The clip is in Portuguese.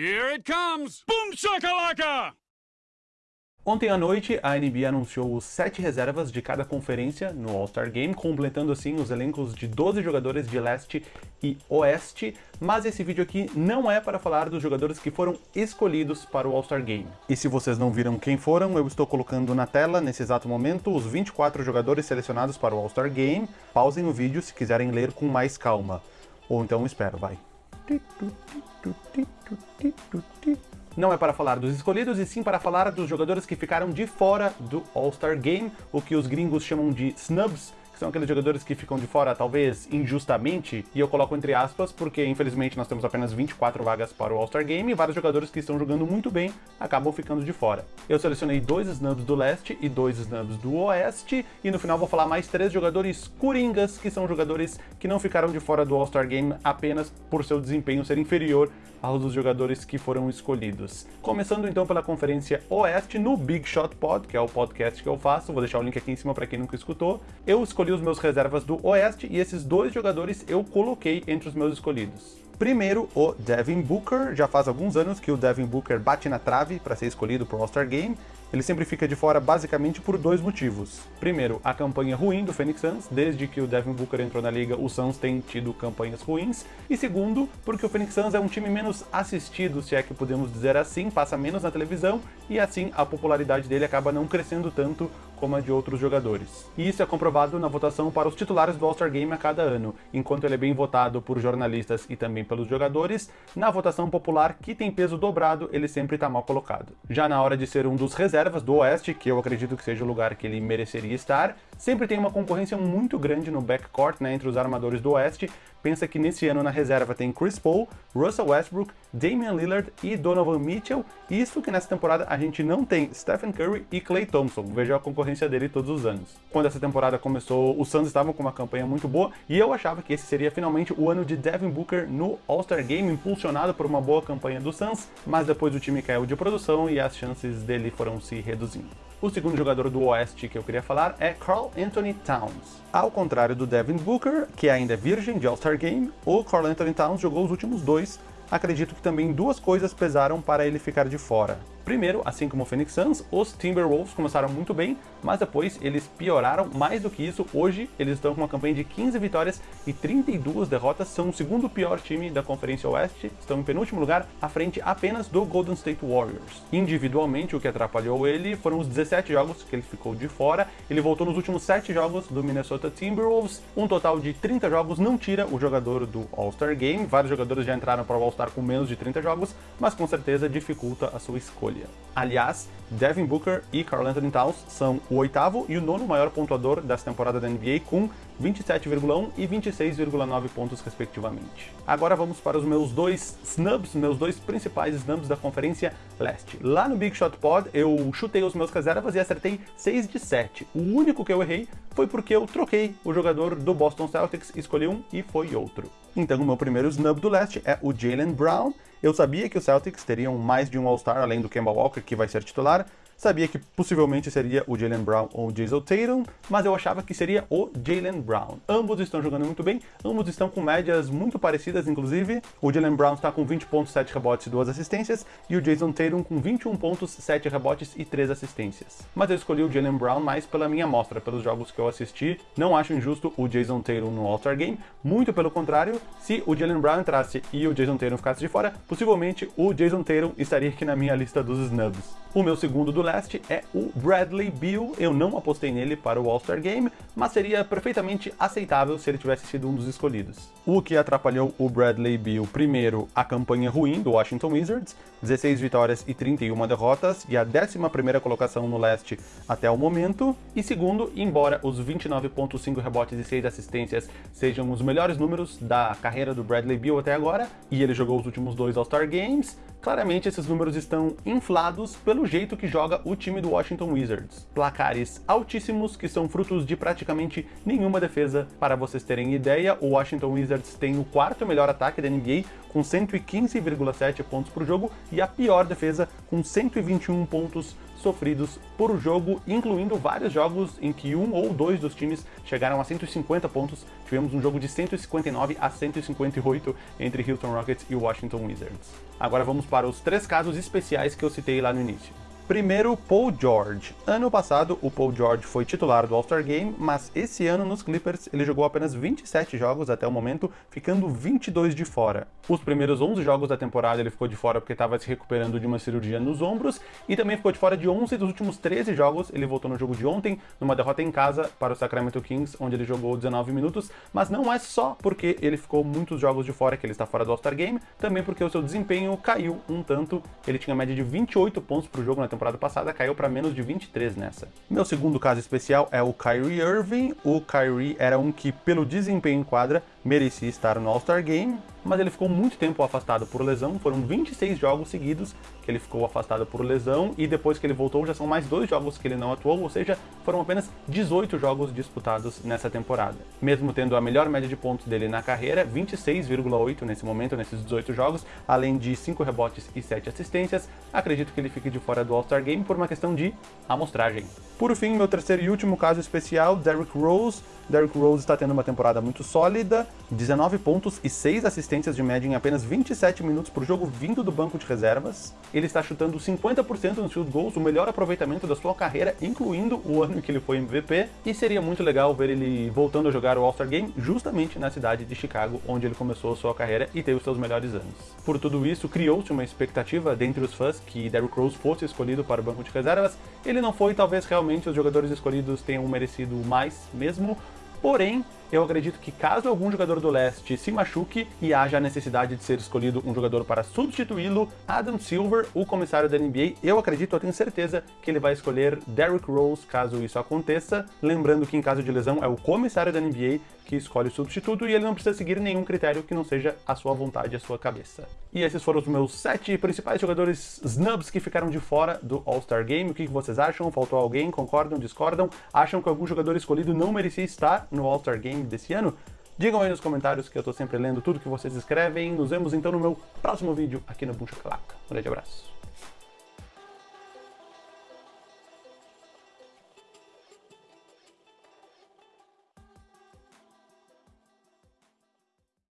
Here it comes! Boom shakalaka! Ontem à noite, a NBA anunciou os sete reservas de cada conferência no All-Star Game, completando assim os elencos de 12 jogadores de leste e oeste, mas esse vídeo aqui não é para falar dos jogadores que foram escolhidos para o All-Star Game. E se vocês não viram quem foram, eu estou colocando na tela, nesse exato momento, os 24 jogadores selecionados para o All-Star Game. Pausem o vídeo se quiserem ler com mais calma. Ou então espero, vai. Não é para falar dos escolhidos, e sim para falar dos jogadores que ficaram de fora do All-Star Game, o que os gringos chamam de snubs, são aqueles jogadores que ficam de fora, talvez injustamente, e eu coloco entre aspas, porque infelizmente nós temos apenas 24 vagas para o All-Star Game, e vários jogadores que estão jogando muito bem acabam ficando de fora. Eu selecionei dois snubs do leste e dois snubs do oeste, e no final vou falar mais três jogadores coringas, que são jogadores que não ficaram de fora do All-Star Game apenas por seu desempenho ser inferior aos dos jogadores que foram escolhidos. Começando então pela Conferência Oeste, no Big Shot Pod, que é o podcast que eu faço, vou deixar o link aqui em cima para quem nunca escutou, eu escolhi os meus reservas do Oeste e esses dois jogadores eu coloquei entre os meus escolhidos. Primeiro, o Devin Booker. Já faz alguns anos que o Devin Booker bate na trave para ser escolhido para o All-Star Game. Ele sempre fica de fora basicamente por dois motivos. Primeiro, a campanha ruim do Phoenix Suns. Desde que o Devin Booker entrou na liga, o Suns tem tido campanhas ruins. E segundo, porque o Phoenix Suns é um time menos assistido, se é que podemos dizer assim, passa menos na televisão e assim a popularidade dele acaba não crescendo tanto como a de outros jogadores. E isso é comprovado na votação para os titulares do All-Star Game a cada ano. Enquanto ele é bem votado por jornalistas e também pelos jogadores, na votação popular, que tem peso dobrado, ele sempre está mal colocado. Já na hora de ser um dos reservas do Oeste, que eu acredito que seja o lugar que ele mereceria estar, sempre tem uma concorrência muito grande no backcourt, né, entre os armadores do Oeste. Pensa que nesse ano na reserva tem Chris Paul, Russell Westbrook, Damian Lillard e Donovan Mitchell. Isso que nessa temporada a gente não tem Stephen Curry e Klay Thompson. Veja a concorrência dele todos os anos. Quando essa temporada começou, os Suns estavam com uma campanha muito boa e eu achava que esse seria finalmente o ano de Devin Booker no All-Star Game, impulsionado por uma boa campanha do Suns, mas depois o time caiu de produção e as chances dele foram se reduzindo. O segundo jogador do Oeste que eu queria falar é Carl Anthony Towns. Ao contrário do Devin Booker, que ainda é virgem de All-Star Game, o Carl Anthony Towns jogou os últimos dois. Acredito que também duas coisas pesaram para ele ficar de fora. Primeiro, assim como o Phoenix Suns, os Timberwolves começaram muito bem, mas depois eles pioraram mais do que isso. Hoje eles estão com uma campanha de 15 vitórias e 32 derrotas, são o segundo pior time da Conferência Oeste, estão em penúltimo lugar, à frente apenas do Golden State Warriors. Individualmente, o que atrapalhou ele foram os 17 jogos que ele ficou de fora. Ele voltou nos últimos 7 jogos do Minnesota Timberwolves, um total de 30 jogos não tira o jogador do All-Star Game. Vários jogadores já entraram para o All-Star com menos de 30 jogos, mas com certeza dificulta a sua escolha. Aliás, Devin Booker e Carl Anthony Towns são o oitavo e o nono maior pontuador dessa temporada da NBA com 27,1 e 26,9 pontos respectivamente. Agora vamos para os meus dois snubs, meus dois principais snubs da Conferência Leste. Lá no Big Shot Pod eu chutei os meus reservas e acertei 6 de 7. O único que eu errei foi porque eu troquei o jogador do Boston Celtics, escolhi um e foi outro. Então o meu primeiro snub do leste é o Jalen Brown. Eu sabia que os Celtics teriam mais de um All-Star além do Kemba Walker, que vai ser titular, Sabia que possivelmente seria o Jalen Brown ou o Jason Tatum, mas eu achava que seria o Jalen Brown. Ambos estão jogando muito bem, ambos estão com médias muito parecidas, inclusive. O Jalen Brown está com 20 pontos, 7 rebotes e 2 assistências, e o Jason Tatum com 21 pontos, 7 rebotes e 3 assistências. Mas eu escolhi o Jalen Brown mais pela minha amostra, pelos jogos que eu assisti. Não acho injusto o Jason Tatum no All-Star Game, muito pelo contrário, se o Jalen Brown entrasse e o Jason Tatum ficasse de fora, possivelmente o Jason Tatum estaria aqui na minha lista dos snubs. O meu segundo do leste é o Bradley Beal. Eu não apostei nele para o All-Star Game, mas seria perfeitamente aceitável se ele tivesse sido um dos escolhidos. O que atrapalhou o Bradley Beal, primeiro, a campanha ruim do Washington Wizards, 16 vitórias e 31 derrotas, e a 11ª colocação no leste até o momento, e segundo, embora os 29.5 rebotes e 6 assistências sejam os melhores números da carreira do Bradley Beal até agora, e ele jogou os últimos dois All-Star Games, claramente esses números estão inflados pelo jeito que joga o time do Washington Wizards. Placares altíssimos que são frutos de praticamente nenhuma defesa. Para vocês terem ideia, o Washington Wizards tem o quarto melhor ataque da NBA, com 115,7 pontos por jogo, e a pior defesa, com 121 pontos sofridos por jogo, incluindo vários jogos em que um ou dois dos times chegaram a 150 pontos. Tivemos um jogo de 159 a 158 entre Houston Rockets e Washington Wizards. Agora vamos para os três casos especiais que eu citei lá no início. Primeiro, Paul George. Ano passado, o Paul George foi titular do All-Star Game, mas esse ano nos Clippers ele jogou apenas 27 jogos até o momento, ficando 22 de fora. Os primeiros 11 jogos da temporada ele ficou de fora porque estava se recuperando de uma cirurgia nos ombros, e também ficou de fora de 11 dos últimos 13 jogos. Ele voltou no jogo de ontem, numa derrota em casa para o Sacramento Kings, onde ele jogou 19 minutos, mas não é só porque ele ficou muitos jogos de fora que ele está fora do All-Star Game, também porque o seu desempenho caiu um tanto. Ele tinha média de 28 pontos por jogo na temporada temporada passada, caiu para menos de 23 nessa. Meu segundo caso especial é o Kyrie Irving. O Kyrie era um que, pelo desempenho em quadra, merecia estar no All-Star Game, mas ele ficou muito tempo afastado por lesão, foram 26 jogos seguidos que ele ficou afastado por lesão, e depois que ele voltou já são mais dois jogos que ele não atuou, ou seja, foram apenas 18 jogos disputados nessa temporada. Mesmo tendo a melhor média de pontos dele na carreira, 26,8 nesse momento, nesses 18 jogos, além de 5 rebotes e 7 assistências, acredito que ele fique de fora do All-Star Game por uma questão de amostragem. Por fim, meu terceiro e último caso especial, Derrick Rose. Derrick Rose está tendo uma temporada muito sólida, 19 pontos e 6 assistências de média em apenas 27 minutos por jogo vindo do banco de reservas. Ele está chutando 50% nos field goals, o melhor aproveitamento da sua carreira, incluindo o ano em que ele foi MVP, e seria muito legal ver ele voltando a jogar o All-Star Game justamente na cidade de Chicago, onde ele começou a sua carreira e teve os seus melhores anos. Por tudo isso, criou-se uma expectativa dentre os fãs que Derrick Rose fosse escolhido para o banco de reservas. Ele não foi, talvez realmente os jogadores escolhidos tenham merecido mais mesmo, Porém, eu acredito que caso algum jogador do leste se machuque e haja a necessidade de ser escolhido um jogador para substituí-lo, Adam Silver, o comissário da NBA, eu acredito, eu tenho certeza que ele vai escolher Derrick Rose caso isso aconteça. Lembrando que em caso de lesão é o comissário da NBA que escolhe o substituto e ele não precisa seguir nenhum critério que não seja a sua vontade, a sua cabeça. E esses foram os meus sete principais jogadores snubs que ficaram de fora do All-Star Game. O que vocês acham? Faltou alguém? Concordam? Discordam? Acham que algum jogador escolhido não merecia estar no All-Star Game desse ano? Digam aí nos comentários que eu tô sempre lendo tudo que vocês escrevem. Nos vemos então no meu próximo vídeo aqui no Buncha Claca. Um grande abraço.